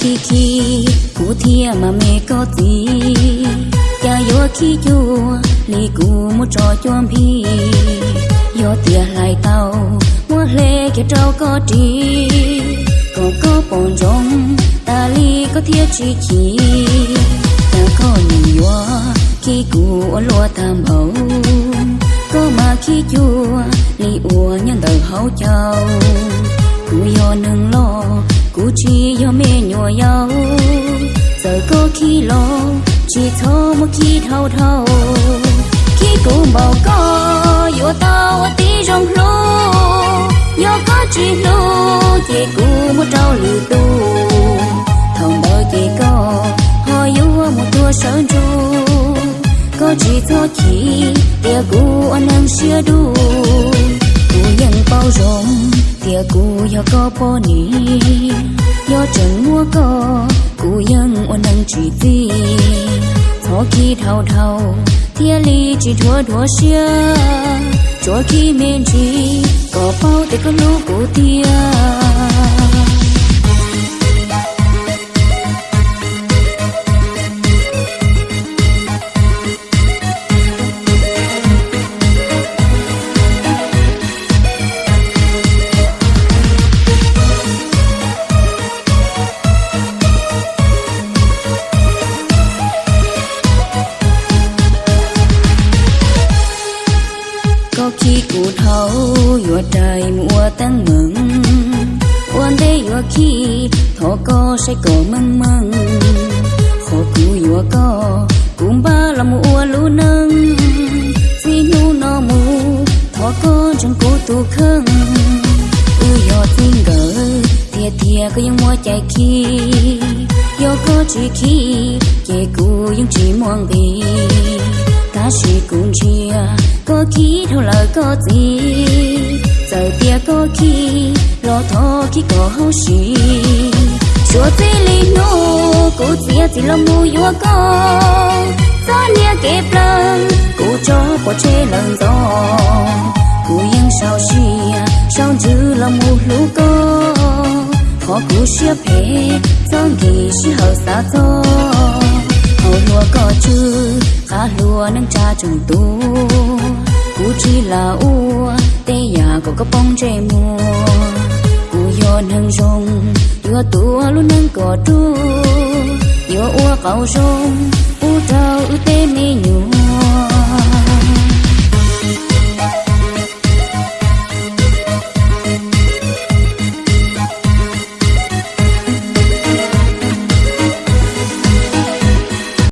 khi ki ku thia mà mẹ ko ti ya yo khi chu li ku mu cho cho phi yo tia lại tao mua lê kia trâu có tri còn có bọn rong ta li có thiết chi khi, ta có nhìn yo khi ku lo tham hậu có mà khi chua li uo nhân đầu hậu châu ku yo nâng lo cú chi yo mẹ nhỏ nhau giờ có khi lo chỉ thâu một khi thâu thâu khi cũng bảo có yo tao tí rong lô yo có chỉ lô chỉ cũng một trâu lì tu thòng đời chỉ có họ yo một tua sơn chu có chỉ cho chỉ tia cũ anh em xưa đu cũ nhận bao rộng cô cũ yo có bao nì yo chẳng mua có. Cũ nhân anh năng chỉ gì thó khi thao thao tia ly chỉ thua thua xưa cho khi men chỉ có bao tay có lúc cũ tia. Cụ thấu vừa trời mùa tăng mừng. Quan đế vừa khi thọ có say có măng măng khổ cụ vừa có cũng ba là mùa lũ nâng. Vì nu nó mù thọ có chẳng cố tu khăng ư yo tin gỡ thia thia có những mua chạy khi. Yo có chỉ khi kể cụ những chỉ mong đi ta chỉ cùng chia có khi theo là có gì giờ tia có khi lo thọ khi có hậu sĩ chúa chỉ li nô cô chia chỉ lo mu yo có gió nia kẹp lần cô cho bỏ chê lần gió cô yên sao xia sao chứ lo mu lũ có khó cô xia phê gió gì xia hậu xa gió hậu có chứ khá lúa nâng cha trùng tu. Cú chỉ là u tê nhà có có bông trẻ mùa cú yo nâng rong đưa tua luôn nâng có tu yo ua cầu rong u trao u